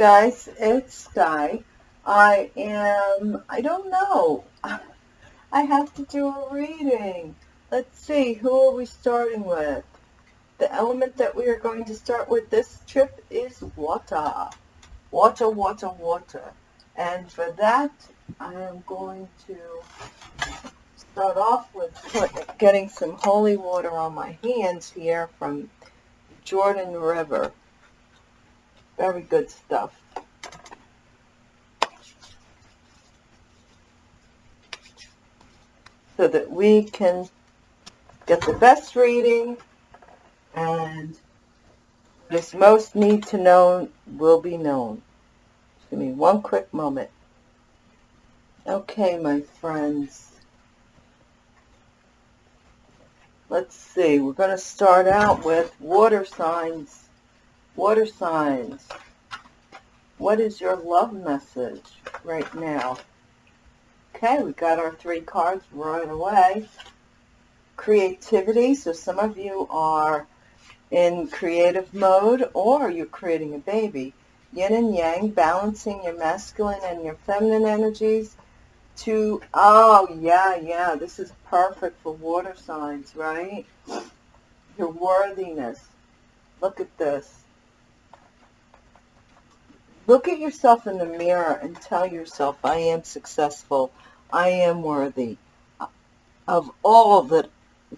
Guys. It's Sky. I am, I don't know. I have to do a reading. Let's see, who are we starting with? The element that we are going to start with this trip is water. Water, water, water. And for that, I am going to start off with put, getting some holy water on my hands here from Jordan River. Very good stuff. So that we can get the best reading and this most need to know will be known. Just give me one quick moment. Okay, my friends. Let's see. We're going to start out with water signs Water signs, what is your love message right now? Okay, we got our three cards right away. Creativity, so some of you are in creative mode or you're creating a baby. Yin and Yang, balancing your masculine and your feminine energies to, oh yeah, yeah, this is perfect for water signs, right? Your worthiness. Look at this. Look at yourself in the mirror and tell yourself, I am successful. I am worthy of all that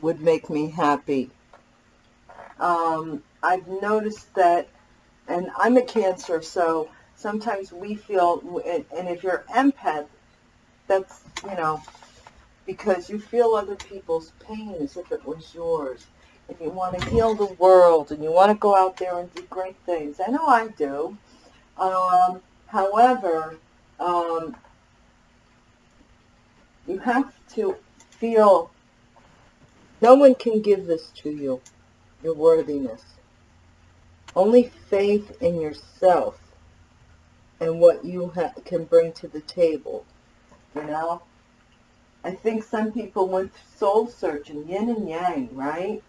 would make me happy. Um, I've noticed that, and I'm a cancer, so sometimes we feel, and if you're empath, that's, you know, because you feel other people's pain as if it was yours. And you want to heal the world, and you want to go out there and do great things. I know I do. Um, however, um, you have to feel no one can give this to you, your worthiness. Only faith in yourself and what you can bring to the table, you know? I think some people went soul searching, yin and yang, right?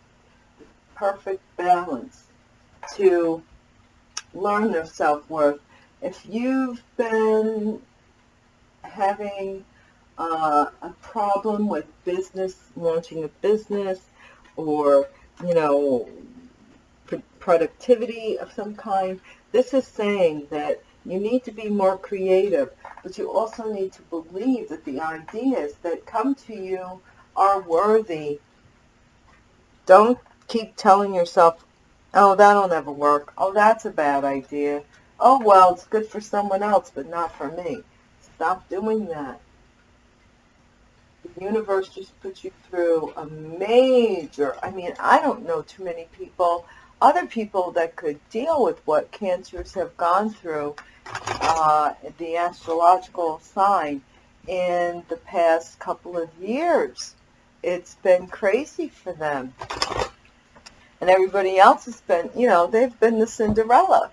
Perfect balance to learn their self-worth. If you've been having uh, a problem with business, launching a business, or, you know, productivity of some kind, this is saying that you need to be more creative, but you also need to believe that the ideas that come to you are worthy. Don't keep telling yourself, Oh, that'll never work. Oh, that's a bad idea. Oh, well, it's good for someone else, but not for me. Stop doing that. The universe just puts you through a major, I mean, I don't know too many people, other people that could deal with what cancers have gone through, uh, the astrological sign in the past couple of years. It's been crazy for them and everybody else has been, you know, they've been the Cinderella,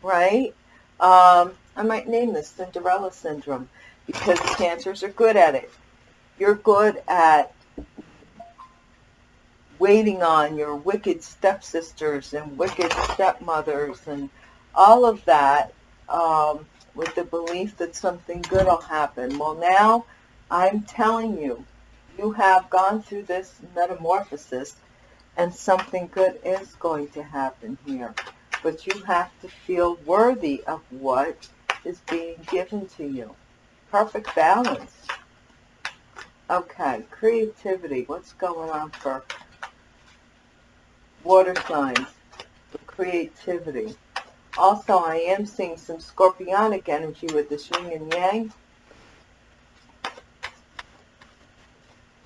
right? Um, I might name this Cinderella syndrome because cancers are good at it. You're good at waiting on your wicked stepsisters and wicked stepmothers and all of that um, with the belief that something good will happen. Well, now I'm telling you, you have gone through this metamorphosis and something good is going to happen here. But you have to feel worthy of what is being given to you. Perfect balance. Okay, creativity. What's going on for water signs? Creativity. Also, I am seeing some scorpionic energy with this yin and yang.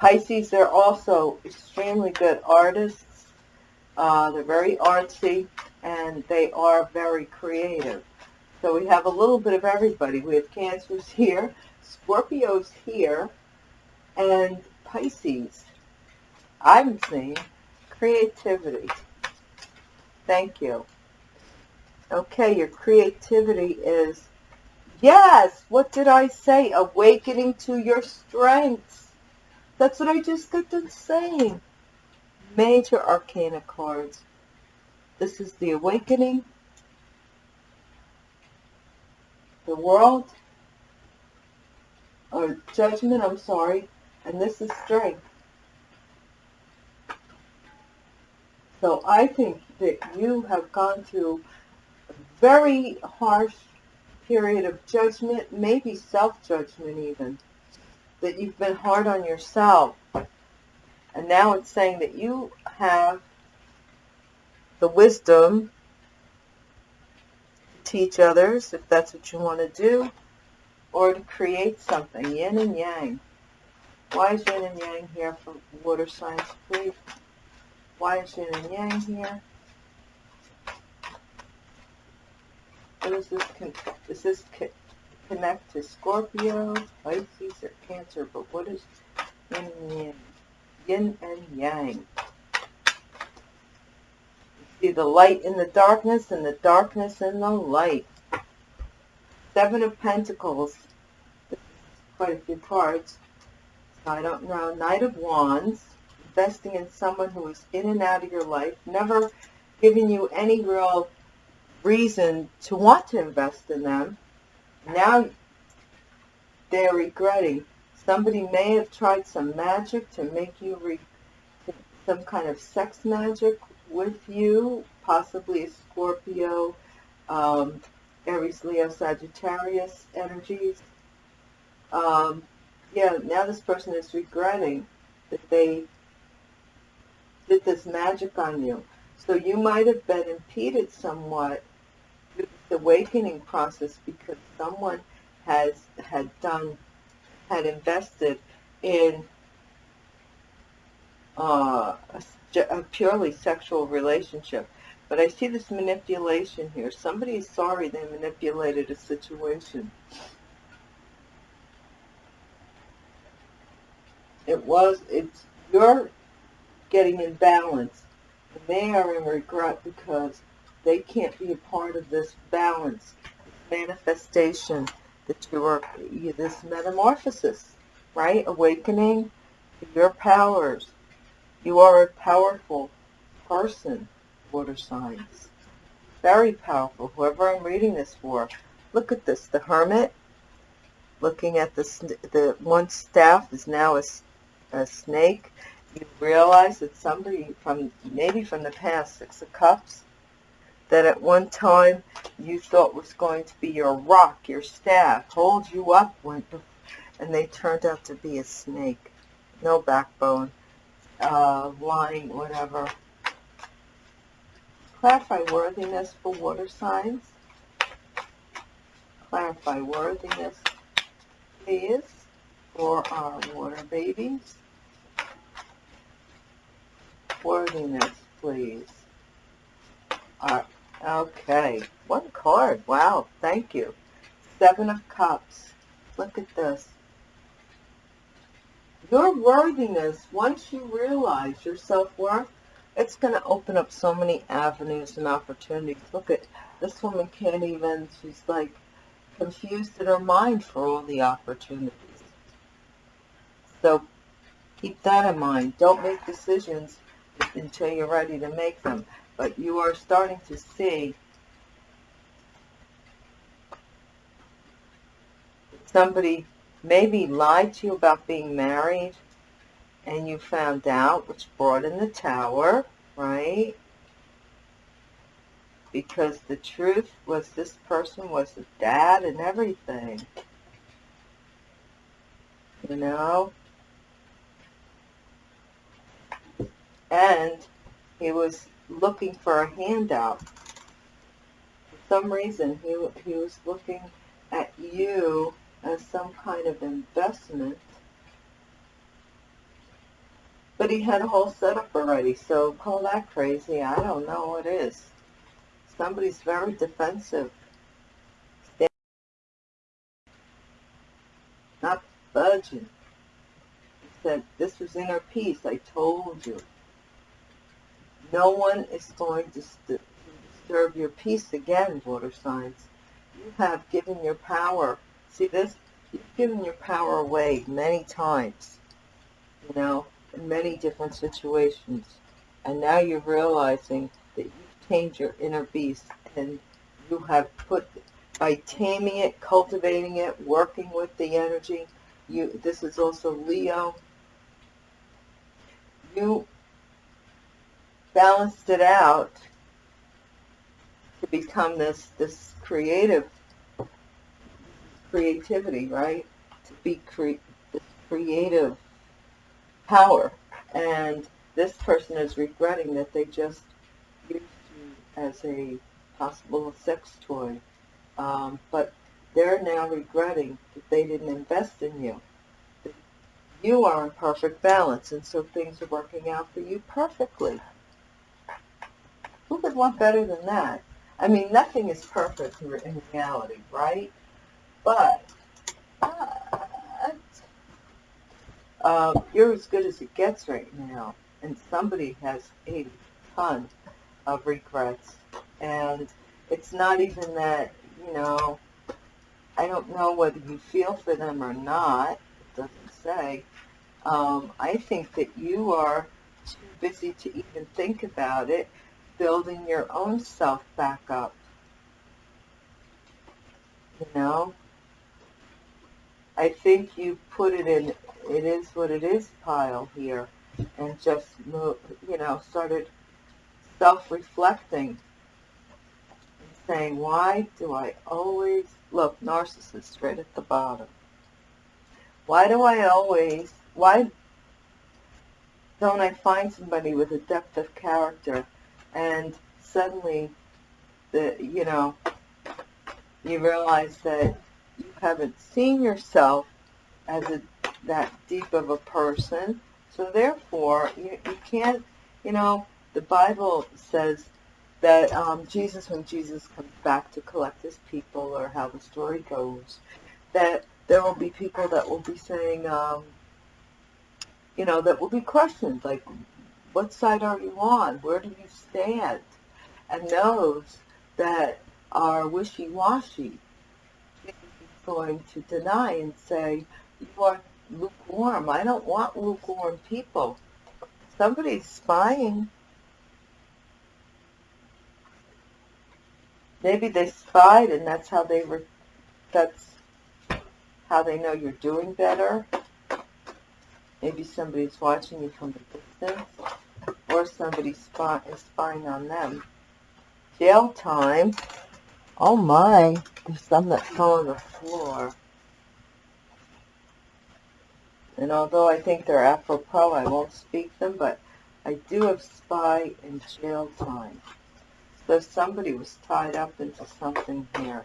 Pisces, they're also extremely good artists. Uh, they're very artsy, and they are very creative. So we have a little bit of everybody. We have Cancers here, Scorpios here, and Pisces. I'm seeing creativity. Thank you. Okay, your creativity is, yes, what did I say? Awakening to your strengths. That's what I just got done saying. Major Arcana cards. This is the Awakening. the world, or judgment, I'm sorry, and this is strength. So I think that you have gone through a very harsh period of judgment, maybe self-judgment even, that you've been hard on yourself. And now it's saying that you have the wisdom to teach others, if that's what you want to do, or to create something, yin and yang. Why is yin and yang here for water signs, please? Why is yin and yang here? What is this? Does this connect to Scorpio, Pisces, or Cancer? But what is yin and yang? Yin and yang. See the light in the darkness and the darkness in the light. Seven of Pentacles. Quite a few cards. I don't know. Knight of Wands investing in someone who is in and out of your life, never giving you any real reason to want to invest in them. Now they're regretting. Somebody may have tried some magic to make you re some kind of sex magic with you, possibly a Scorpio, um, Aries, Leo, Sagittarius energies. Um, yeah, now this person is regretting that they did this magic on you. So you might have been impeded somewhat awakening process because someone has had done, had invested in uh, a, a purely sexual relationship. But I see this manipulation here. Somebody is sorry they manipulated a situation. It was, it's, you're getting in balance. And they are in regret because they can't be a part of this balance, manifestation that you are, this metamorphosis, right? Awakening your powers. You are a powerful person, water signs. Very powerful, whoever I'm reading this for. Look at this, the hermit, looking at the, the one staff is now a, a snake you realize that somebody from, maybe from the past, Six of Cups, that at one time you thought was going to be your rock, your staff, hold you up, when, and they turned out to be a snake. No backbone, uh, lying, whatever. Clarify worthiness for water signs. Clarify worthiness, please, for our water babies worthiness, please. Uh, okay, one card. Wow, thank you. Seven of Cups. Look at this. Your worthiness, once you realize your self-worth, it's going to open up so many avenues and opportunities. Look at this woman can't even, she's like confused in her mind for all the opportunities. So keep that in mind. Don't make decisions until you're ready to make them. But you are starting to see somebody maybe lied to you about being married and you found out, which brought in the tower, right? Because the truth was this person was a dad and everything. You know? and he was looking for a handout. For some reason, he, he was looking at you as some kind of investment. But he had a whole setup already, so call that crazy. I don't know what is. Somebody's very defensive. Not budging. He said, this was inner peace, I told you. No one is going to disturb your peace again, water signs. You have given your power. See this? You've given your power away many times, you know, in many different situations. And now you're realizing that you've tamed your inner beast and you have put, by taming it, cultivating it, working with the energy. You, this is also Leo. You balanced it out to become this this creative creativity, right? To be cre- this creative power. And this person is regretting that they just used you as a possible sex toy. Um, but they're now regretting that they didn't invest in you. You are in perfect balance, and so things are working out for you perfectly. Who could want better than that? I mean, nothing is perfect in reality, right? But uh, you're as good as it gets right now, and somebody has a ton of regrets, and it's not even that you know. I don't know whether you feel for them or not. It doesn't say. Um, I think that you are too busy to even think about it, building your own self back up. You know, I think you put it in it is what it is pile here and just you know, started self-reflecting saying, why do I always, look, narcissist right at the bottom. Why do I always, why don't I find somebody with a depth of character and suddenly, the, you know, you realize that you haven't seen yourself as a that deep of a person. So therefore, you, you can't, you know, the Bible says that um, Jesus, when Jesus comes back to collect his people, or how the story goes, that there will be people that will be saying, um, you know, that will be questions like, what side are you on? Where do you stand? And those that are wishy-washy, going to deny and say, you are lukewarm. I don't want lukewarm people. Somebody's spying. Maybe they spied and that's how they were, that's how they know you're doing better. Maybe somebody's watching you from a distance or somebody is spying on them. Jail time. Oh my, there's some that fell on the floor. And although I think they're Afro-Pro, I won't speak them, but I do have spy and jail time. So somebody was tied up into something here.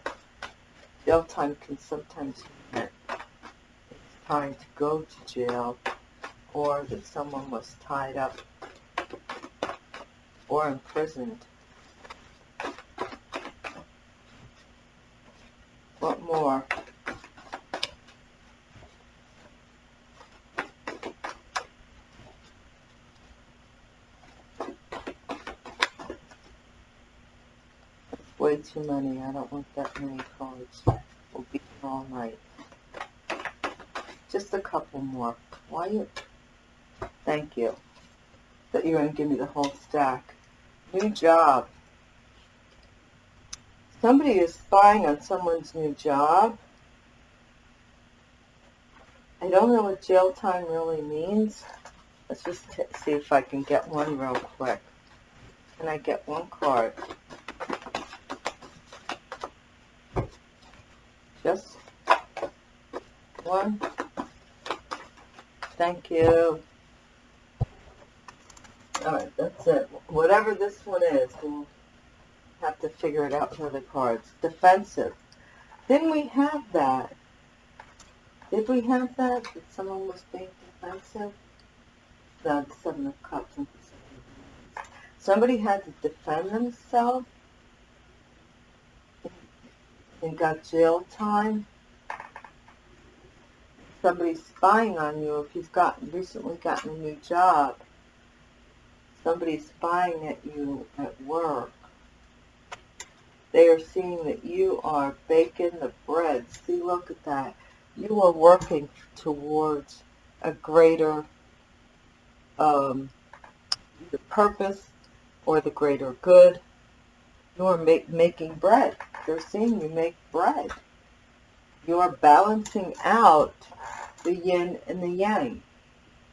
Jail time can sometimes mean it's time to go to jail, or that someone was tied up or imprisoned. What more? way too many. I don't want that many cards. We'll be all night. Just a couple more. Why you? Thank you. That you're going to give me the whole stack. New job. Somebody is spying on someone's new job. I don't know what jail time really means. Let's just see if I can get one real quick. Can I get one card? Just one. Thank you. Alright, that's it. Whatever this one is, we'll have to figure it out for the cards. Defensive. Didn't we have that? Did we have that? That someone was being defensive? The Seven of Cups Somebody had to defend themselves and got jail time. Somebody's spying on you if you've got recently gotten a new job. Somebody's spying at you at work. They are seeing that you are baking the bread. See, look at that. You are working towards a greater um, purpose or the greater good. You are make, making bread they're seeing you make bread. You are balancing out the yin and the yang.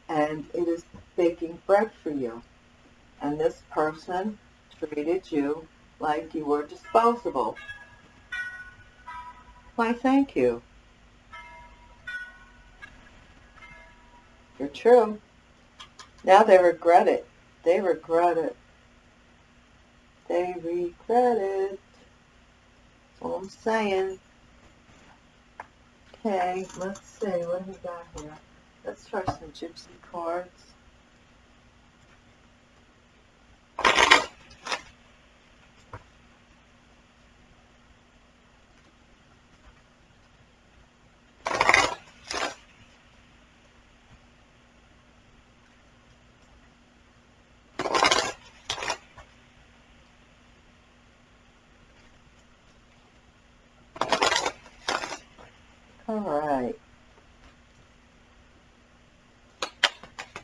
And it is baking bread for you. And this person treated you like you were disposable. Why, thank you. You're true. Now they regret it. They regret it. They regret it. That's I'm saying. Okay, let's see. What do we got here? Let's try some gypsy cards. All right.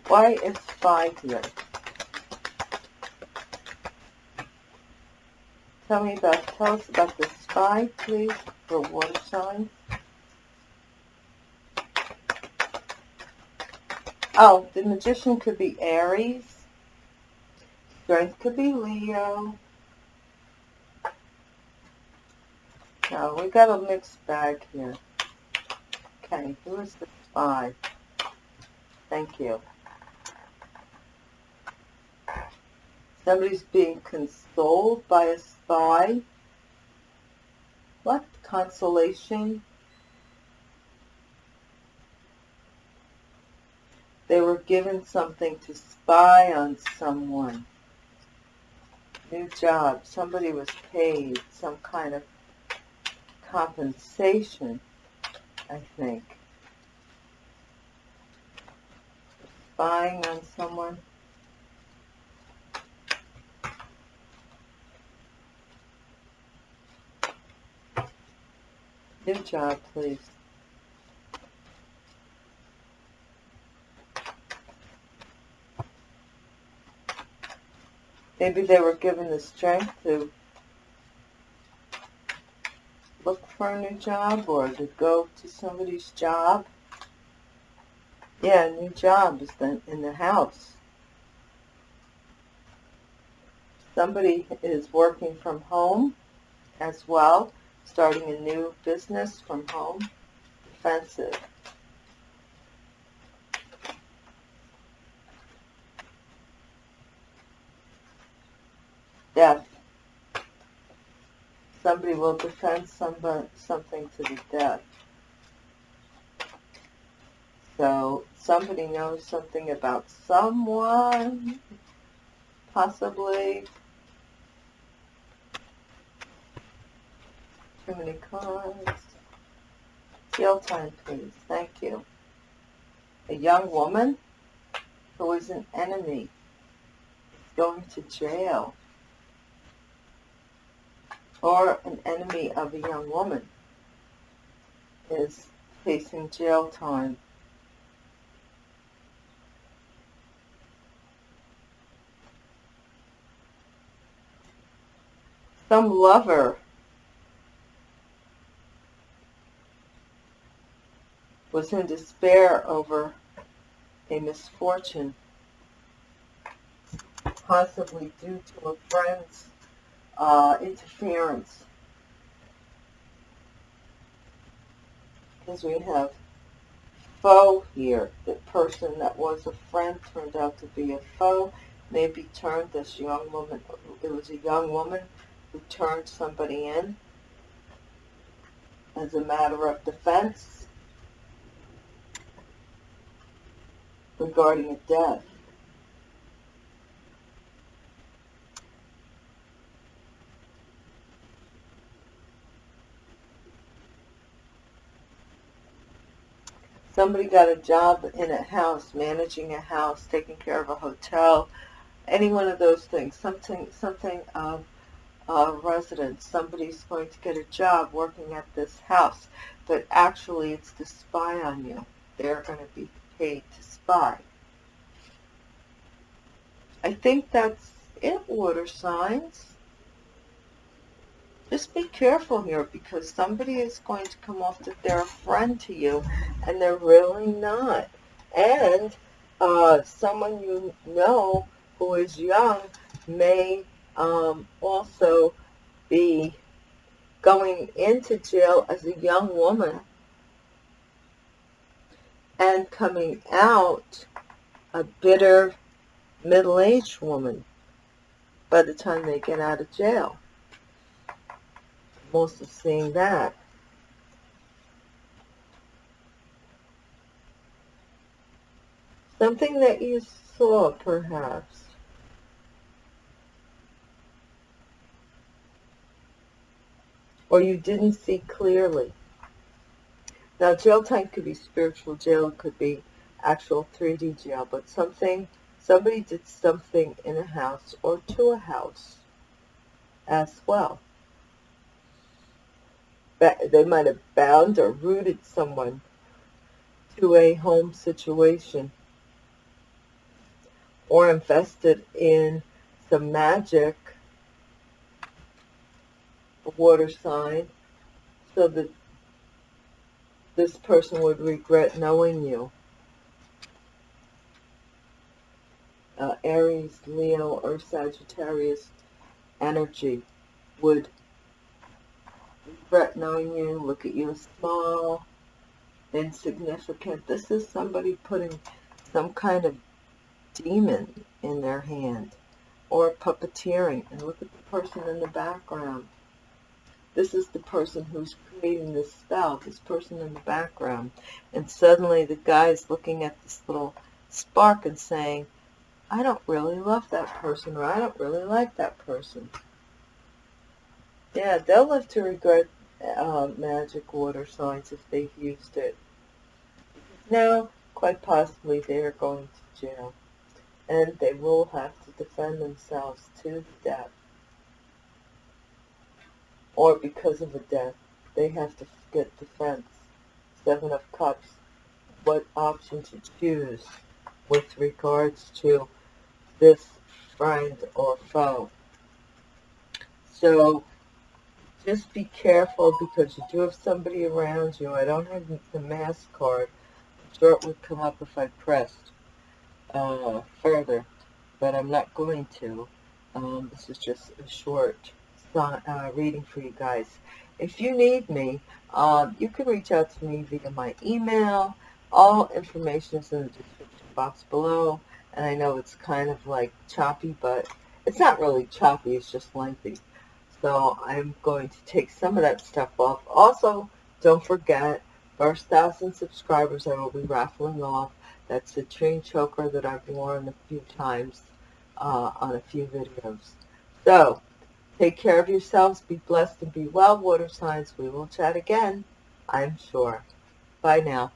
Why is five here? Tell me about, tell us about the spy, please, for water signs. Oh, the magician could be Aries. Strength could be Leo. No, we got a mixed bag here. Okay, who is the spy? Thank you. Somebody's being consoled by a spy. What? Consolation? They were given something to spy on someone. New job. Somebody was paid some kind of compensation. I think. Spying on someone. New job, please. Maybe they were given the strength to look for a new job or to go to somebody's job. Yeah, a new job is then in the house. Somebody is working from home as well, starting a new business from home. Defensive. Death somebody will defend somebody, something to the death. So somebody knows something about someone, possibly. Too many cards. Jail time, please. Thank you. A young woman who is an enemy is going to jail or an enemy of a young woman is facing jail time. Some lover was in despair over a misfortune, possibly due to a friend's uh, interference. Because we have foe here. The person that was a friend turned out to be a foe. Maybe turned this young woman, it was a young woman who turned somebody in as a matter of defense regarding a death. Somebody got a job in a house, managing a house, taking care of a hotel, any one of those things, something, something of uh, residence. Somebody's going to get a job working at this house, but actually it's to spy on you. They're going to be paid to spy. I think that's it, water signs. Just be careful here because somebody is going to come off that they're a friend to you and they're really not. And uh, someone you know who is young may um, also be going into jail as a young woman and coming out a bitter middle-aged woman by the time they get out of jail. Most of seeing that. Something that you saw, perhaps. Or you didn't see clearly. Now, jail time could be spiritual jail, it could be actual 3D jail, but something, somebody did something in a house or to a house as well. They might have bound or rooted someone to a home situation or invested in some magic, water sign, so that this person would regret knowing you. Uh, Aries, Leo, or Sagittarius energy would regret knowing you, look at you as small, insignificant. This is somebody putting some kind of demon in their hand or puppeteering. And look at the person in the background. This is the person who's creating this spell, this person in the background. And suddenly the guy's looking at this little spark and saying, I don't really love that person, or I don't really like that person. Yeah, they'll live to regret uh, magic water signs if they've used it. Now, quite possibly they are going to jail. And they will have to defend themselves to death or because of a death, they have to get defense. Seven of Cups, what option to choose with regards to this friend or foe. So just be careful because you do have somebody around you. I don't have the mask card. I'm sure it would come up if I pressed uh, further, but I'm not going to. Um, this is just a short uh, reading for you guys. If you need me, um, you can reach out to me via my email. All information is in the description box below. And I know it's kind of like choppy, but it's not really choppy. It's just lengthy. So I'm going to take some of that stuff off. Also, don't forget, first thousand subscribers I will be raffling off. That's the train choker that I've worn a few times uh, on a few videos. So, Take care of yourselves. Be blessed and be well, water signs. We will chat again, I'm sure. Bye now.